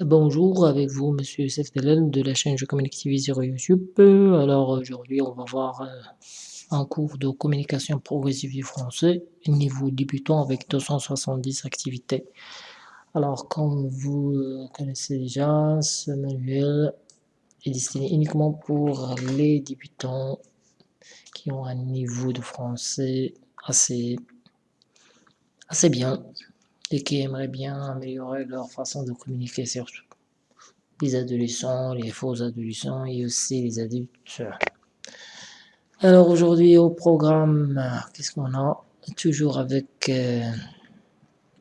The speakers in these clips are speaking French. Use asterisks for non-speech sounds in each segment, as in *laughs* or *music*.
Bonjour, avec vous Monsieur Youssef de la chaîne Je communique TV sur YouTube? Alors aujourd'hui on va voir euh, un cours de communication progressive du français, niveau débutant avec 270 activités. Alors comme vous euh, connaissez déjà, ce manuel est destiné uniquement pour les débutants qui ont un niveau de français assez, assez bien et qui aimeraient bien améliorer leur façon de communiquer surtout. Les adolescents, les faux adolescents et aussi les adultes. Alors aujourd'hui au programme, qu'est-ce qu'on a? Toujours avec euh,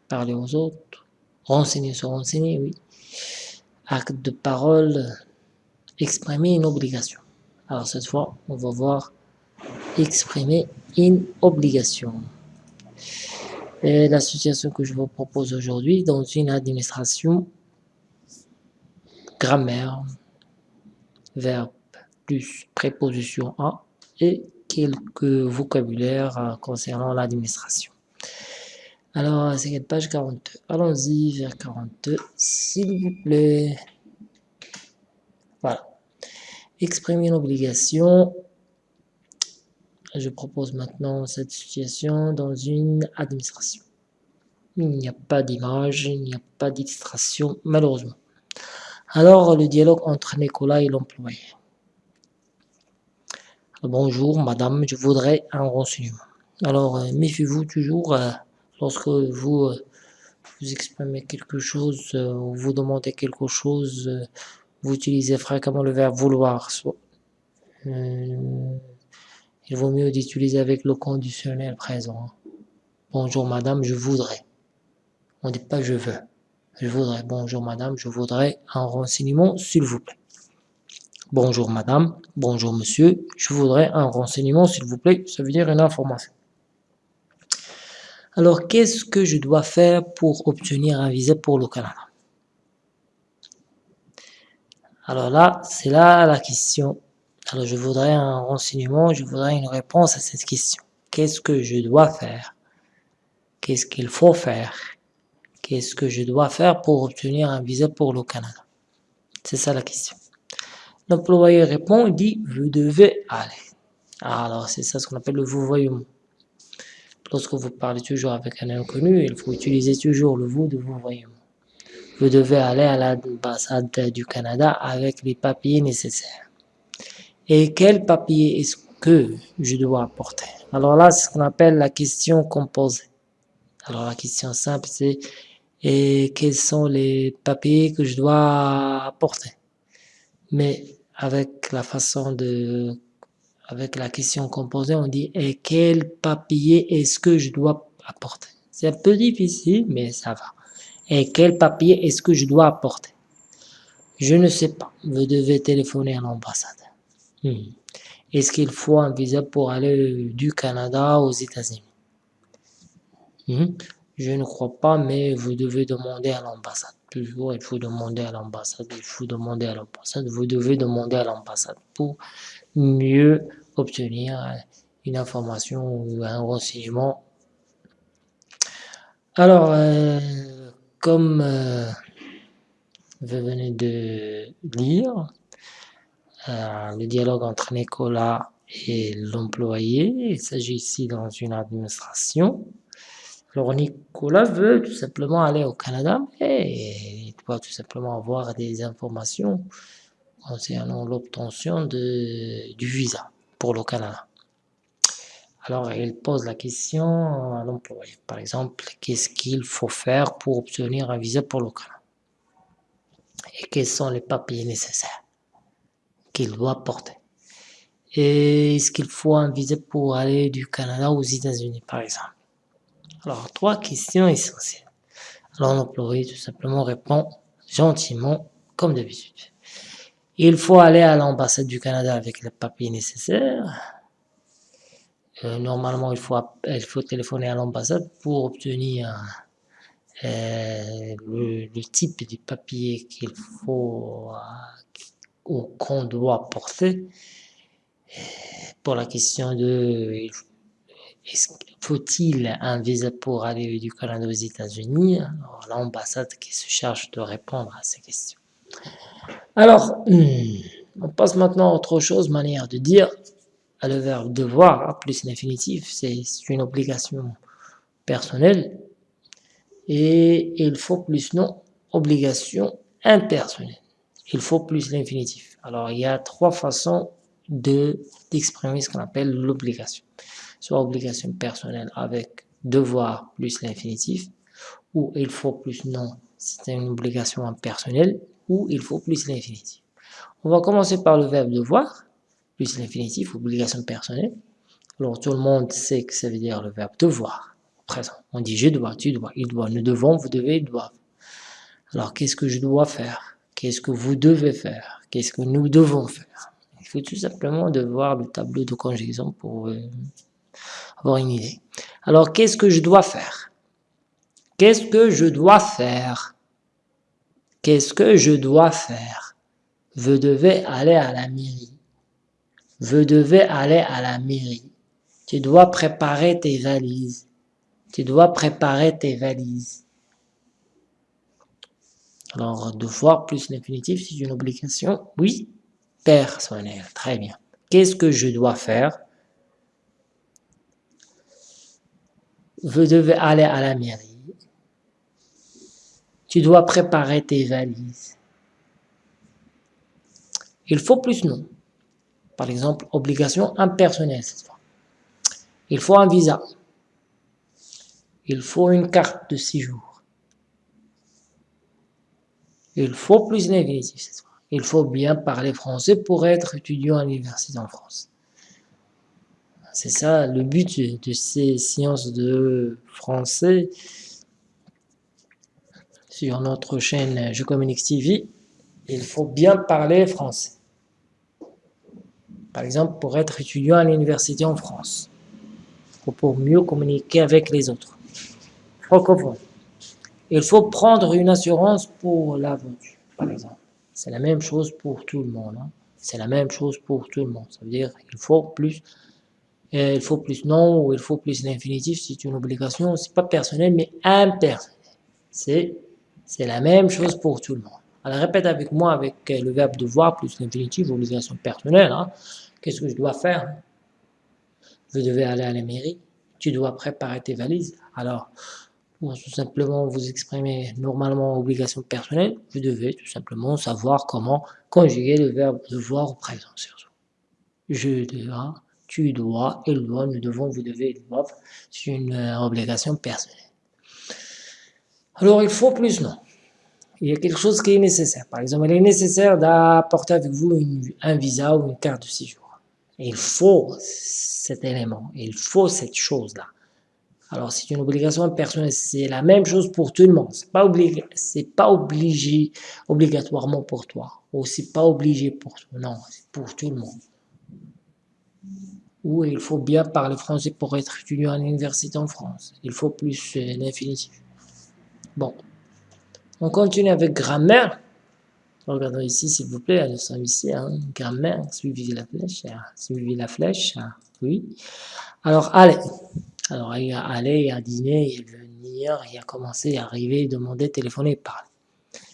parler aux autres, renseigner sur renseigner, oui. Acte de parole, exprimer une obligation. Alors cette fois, on va voir exprimer une obligation. Et l'association que je vous propose aujourd'hui dans une administration, grammaire, verbe plus préposition à et quelques vocabulaires concernant l'administration. Alors, c'est page 42. Allons-y vers 42, s'il vous plaît. Voilà. Exprimer une obligation je propose maintenant cette situation dans une administration. Il n'y a pas d'image, il n'y a pas d'illustration, malheureusement. Alors, le dialogue entre Nicolas et l'employé. Bonjour, madame, je voudrais un renseignement. Alors, euh, méfiez-vous toujours euh, lorsque vous, euh, vous exprimez quelque chose, ou vous demandez quelque chose, vous utilisez fréquemment le verbe vouloir. Il vaut mieux d'utiliser avec le conditionnel présent. Bonjour madame, je voudrais. On ne dit pas je veux. Je voudrais. Bonjour madame, je voudrais un renseignement s'il vous plaît. Bonjour madame, bonjour monsieur, je voudrais un renseignement s'il vous plaît. Ça veut dire une information. Alors, qu'est-ce que je dois faire pour obtenir un visa pour le Canada? Alors là, c'est là la question alors je voudrais un renseignement, je voudrais une réponse à cette question. Qu'est-ce que je dois faire? Qu'est-ce qu'il faut faire? Qu'est-ce que je dois faire pour obtenir un visa pour le Canada? C'est ça la question. L'employé répond, il dit, vous devez aller. Alors c'est ça ce qu'on appelle le vous-voyement. Lorsque vous parlez toujours avec un inconnu, il faut utiliser toujours le vous de vous-voyement. Vous devez aller à l'ambassade du Canada avec les papiers nécessaires. Et quel papier est-ce que je dois apporter? Alors là, c'est ce qu'on appelle la question composée. Alors la question simple, c'est et quels sont les papiers que je dois apporter? Mais avec la façon de... Avec la question composée, on dit et quel papier est-ce que je dois apporter? C'est un peu difficile, mais ça va. Et quel papier est-ce que je dois apporter? Je ne sais pas. Vous devez téléphoner à l'ambassade. Hmm. Est-ce qu'il faut un visa pour aller du Canada aux États-Unis? Hmm. Je ne crois pas, mais vous devez demander à l'ambassade. Toujours, il faut demander à l'ambassade, il faut demander à l'ambassade, vous devez demander à l'ambassade pour mieux obtenir une information ou un renseignement. Alors, euh, comme euh, vous venez de lire, euh, le dialogue entre Nicolas et l'employé. Il s'agit ici dans une administration. Alors Nicolas veut tout simplement aller au Canada, et il doit tout simplement avoir des informations concernant l'obtention du visa pour le Canada. Alors il pose la question à l'employé. Par exemple, qu'est-ce qu'il faut faire pour obtenir un visa pour le Canada? Et quels sont les papiers nécessaires? Qu'il doit porter. Et est-ce qu'il faut un pour aller du Canada aux États-Unis, par exemple? Alors, trois questions essentielles. Alors, l'employé tout simplement répond gentiment, comme d'habitude. Il faut aller à l'ambassade du Canada avec les papiers nécessaires. Euh, normalement, il faut, il faut téléphoner à l'ambassade pour obtenir euh, le, le, type de papier qu'il faut, qu'on doit porter pour la question de faut-il un visa pour aller du Canada aux États-Unis? L'ambassade qui se charge de répondre à ces questions. Alors, hmm, on passe maintenant à autre chose, manière de dire le verbe devoir plus l'infinitif, c'est une obligation personnelle et il faut plus non obligation impersonnelle. Il faut plus l'infinitif. Alors il y a trois façons de d'exprimer ce qu'on appelle l'obligation. Soit obligation personnelle avec devoir plus l'infinitif, ou il faut plus non, c'est une obligation impersonnelle, ou il faut plus l'infinitif. On va commencer par le verbe devoir, plus l'infinitif, obligation personnelle. Alors tout le monde sait que ça veut dire le verbe devoir, présent. On dit je dois, tu dois, il doit, nous devons, vous devez, ils doivent. Alors qu'est-ce que je dois faire? Qu'est-ce que vous devez faire? Qu'est-ce que nous devons faire? Il faut tout simplement de voir le tableau de conjugaison pour euh, avoir une idée. Alors qu'est-ce que je dois faire? Qu'est-ce que je dois faire? Qu'est-ce que je dois faire? Vous devez aller à la mairie. Vous devez aller à la mairie. Tu dois préparer tes valises. Tu dois préparer tes valises. Alors, devoir plus l'infinitif, c'est une obligation, oui, personnelle. Très bien. Qu'est-ce que je dois faire? Vous devez aller à la mairie. Tu dois préparer tes valises. Il faut plus non. Par exemple, obligation impersonnelle cette fois. Il faut un visa. Il faut une carte de séjour. Il faut plus fois. Il faut bien parler français pour être étudiant à l'université en France. C'est ça le but de ces sciences de français sur notre chaîne Je Communique TV. Il faut bien parler français. Par exemple, pour être étudiant à l'université en France, ou pour mieux communiquer avec les autres. Francophone. Il faut prendre une assurance pour l'aventure, par exemple. C'est la même chose pour tout le monde. Hein. C'est la même chose pour tout le monde. Ça veut dire qu'il faut plus, euh, il faut plus non ou il faut plus l'infinitif. C'est une obligation, c'est pas personnel mais impersonnel. C'est c'est la même chose pour tout le monde. Alors répète avec moi avec euh, le verbe devoir plus l'infinitif, obligation personnelle. Hein. Qu'est-ce que je dois faire? Vous devez aller à la mairie. Tu dois préparer tes valises. Alors, pour tout simplement vous exprimer normalement obligation personnelle, vous devez tout simplement savoir comment conjuguer le verbe devoir au présent. Je dois, tu dois, il doit, nous devons, vous devez, ils doivent. C'est une euh, obligation personnelle. Alors, il faut plus non. Il y a quelque chose qui est nécessaire. Par exemple, il est nécessaire d'apporter avec vous un visa ou une carte de séjour. Il faut cet élément, il faut cette chose-là. Alors c'est une obligation personnelle, c'est la même chose pour tout le monde. C'est pas obligé, pas obligé obligatoirement pour toi, ou c'est pas obligé pour toi. Non, c'est pour tout le monde. Ou il faut bien parler français pour être étudiant à l'université en France. Il faut plus l'infinitif. Euh, bon, on continue avec grammaire. Regardons ici, s'il vous plaît, nous sommes ici, hein, grammaire, suivi la flèche, hein, suivi la flèche, hein, oui. Alors, allez. Alors, il a aller, il a dîner, il a venir, il a commencer, arriver, demander, téléphoner, parler.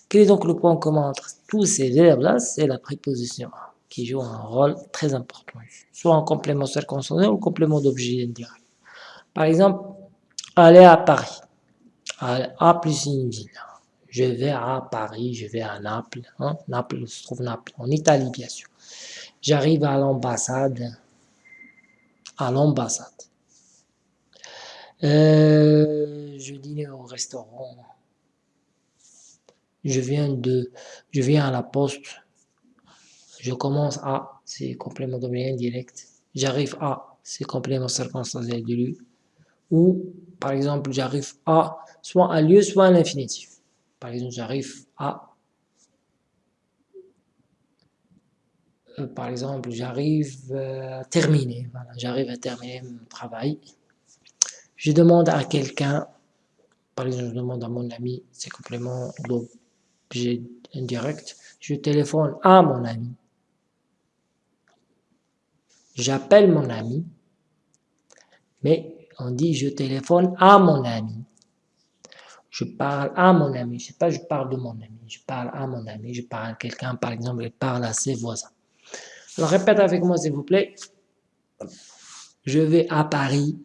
Quel est donc le point commun entre tous ces verbes-là C'est la préposition qui joue un rôle très important, soit en complément circonstanciel ou complément d'objet indirect. Par exemple, aller à Paris. A plus une ville je vais à Paris, je vais à Naples, hein? Naples se trouve Naples, en Italie bien sûr. J'arrive à l'ambassade, à l'ambassade. Euh, je dîne au restaurant. Je viens de, je viens à la poste. Je commence à, c'est complément d'objet indirect. J'arrive à, c'est complément circonstanciel de lui. Ou, par exemple, j'arrive à, soit à lieu, soit à l'infinitif. Par exemple, j'arrive à... Euh, par exemple, j'arrive euh, à terminer. J'arrive à terminer mon travail. Je demande à quelqu'un, par exemple, je demande à mon ami, c'est complément d'objet indirect. Je téléphone à mon ami. J'appelle mon ami, mais on dit je téléphone à mon ami. Je parle à mon ami, je sais pas, je parle de mon ami, je parle à mon ami, je parle à quelqu'un, par exemple, il parle à ses voisins. Alors répète avec moi s'il vous plaît. Je vais à Paris.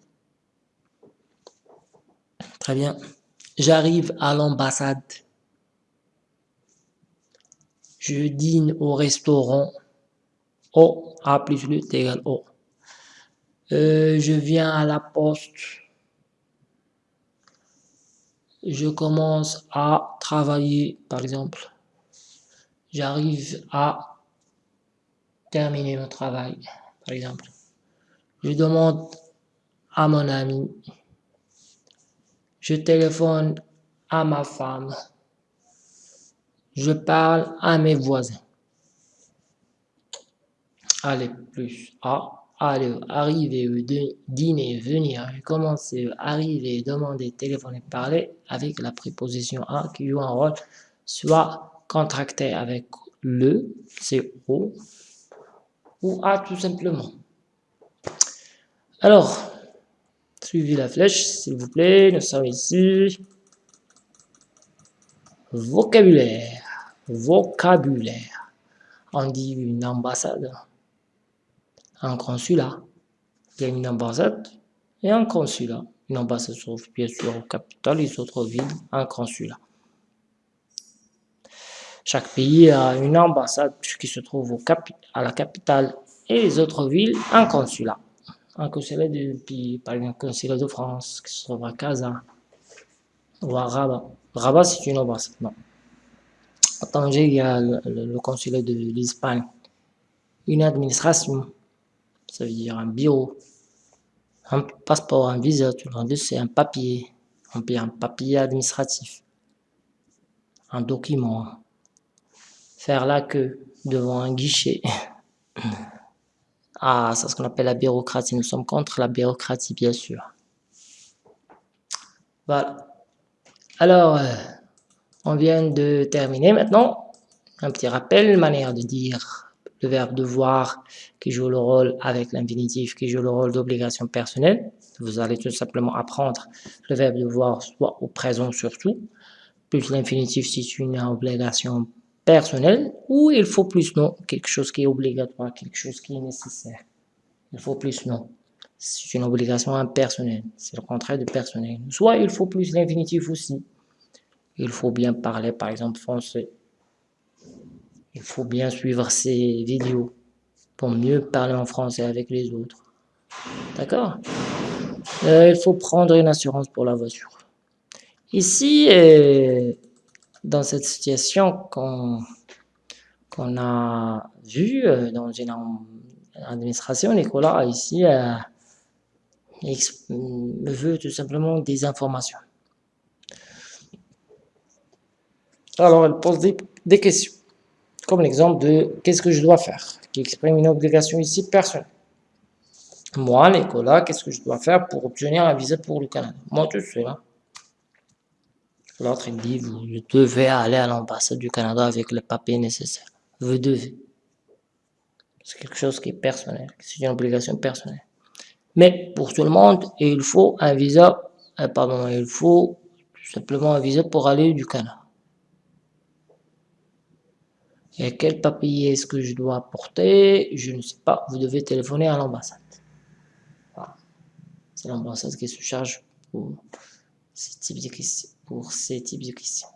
Très bien. J'arrive à l'ambassade. Je dîne au restaurant. O, A plus le égale O. Euh, je viens à la poste. Je commence à travailler, par exemple. J'arrive à terminer mon travail, par exemple. Je demande à mon ami. Je téléphone à ma femme. Je parle à mes voisins. Allez, plus A. Aller, arriver, dîner, venir, commencer, arriver, demander, téléphoner, parler avec la préposition A qui joue un rôle soit contracté avec le, c'est ou A tout simplement. Alors, suivez la flèche, s'il vous plaît, nous sommes ici. Vocabulaire, vocabulaire. On dit une ambassade un consulat. Il y a une ambassade et un consulat. Une ambassade se trouve bien sûr au capital, les autres villes, un consulat. Chaque pays a une ambassade qui se trouve à la capitale et les autres villes, un consulat. Un consulat de pays, par exemple, un consulat de France qui se trouve à Casa ou à Rabat. Rabat, c'est une ambassade, non. À Tanger, il y a le consulat de l'Espagne. Une administration, ça veut dire un bureau, un passeport, un visa, tout le c'est un papier, un papier administratif, un document, faire la queue devant un guichet. *laughs* Ah, c'est ce qu'on appelle la bureaucratie. Nous sommes contre la bureaucratie, bien sûr. Voilà. Alors, euh, on vient de terminer maintenant. Un petit rappel, manière de dire le verbe devoir qui joue le rôle avec l'infinitif qui joue le rôle d'obligation personnelle. Vous allez tout simplement apprendre le verbe devoir soit au présent surtout, plus l'infinitif si c'est une obligation personnelle, ou il faut plus non, quelque chose qui est obligatoire, quelque chose qui est nécessaire. Il faut plus non. C'est une obligation impersonnelle, c'est le contraire de personnel. Soit il faut plus l'infinitif aussi. Il faut bien parler, par exemple, français. Il faut bien suivre ces vidéos pour mieux parler en français avec les autres. D'accord? Euh, Il faut prendre une assurance pour la voiture. Ici, euh, dans cette situation qu'on a vue euh, dans une administration, Nicolas ici me veut tout simplement des informations. Alors, elle pose des questions comme l'exemple de qu'est-ce que je dois faire, qui exprime une obligation ici personnelle. Moi, Nicolas, qu'est-ce que je dois faire pour obtenir un visa pour le Canada? Moi, tout seul. L'autre, il dit, vous devez aller à l'ambassade du Canada avec les papiers nécessaires. Vous devez. C'est quelque chose qui est personnel, c'est une obligation personnelle. Mais pour tout le monde, il faut un visa, euh, pardon, il faut tout simplement un visa pour aller du Canada. Et quel papier est-ce que je dois apporter? Je ne sais pas, vous devez téléphoner à l'ambassade. C'est l'ambassade qui se charge pour ces types de questions. Pour ces types de questions.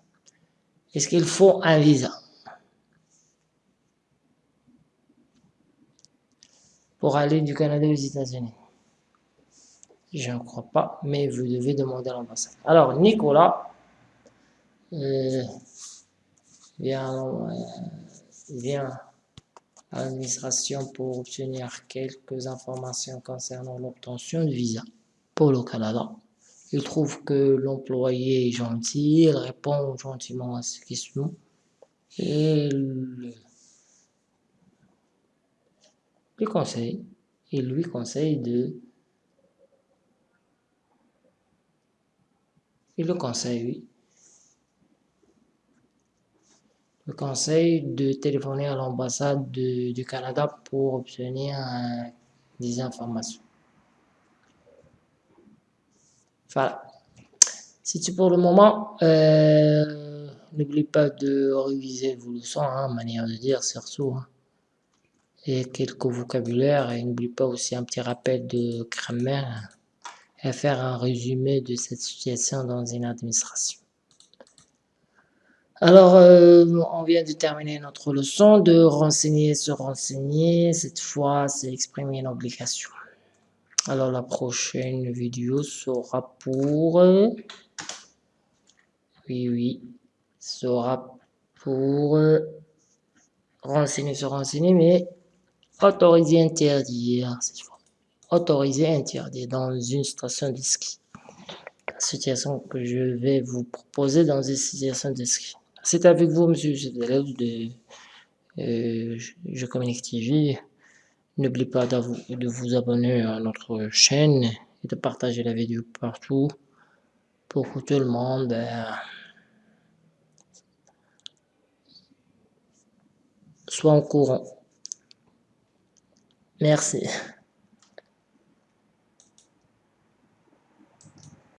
Est-ce qu'il faut un visa? Pour aller du Canada aux États-Unis? Je ne crois pas, mais vous devez demander à l'ambassade. Alors, Nicolas, euh, euh vient à l'administration pour obtenir quelques informations concernant l'obtention de visa pour le Canada. Il trouve que l'employé est gentil, il répond gentiment à ses questions et il conseille, il lui conseille de il le conseille, oui, le conseil de téléphoner à l'ambassade du Canada pour obtenir des informations. Voilà. C'est tout pour le moment. Euh, n'oubliez pas de réviser vos leçons, hein, manière de dire surtout. Hein. Et quelques vocabulaires. Et n'oubliez pas aussi un petit rappel de grammaire. Et faire un résumé de cette situation dans une administration. Alors, euh, on vient de terminer notre leçon de renseigner, se renseigner. Cette fois, c'est exprimer une obligation. Alors, la prochaine vidéo sera pour... Oui, oui, sera pour renseigner, se renseigner, mais autoriser, interdire, cette fois. Autoriser, interdire dans une station de ski. situation que je vais vous proposer dans une situation de ski. C'est avec vous, monsieur, élève de euh, Je Communique TV. N'oubliez pas de vous abonner à notre chaîne et de partager la vidéo partout pour que tout le monde euh, soit au courant. Merci.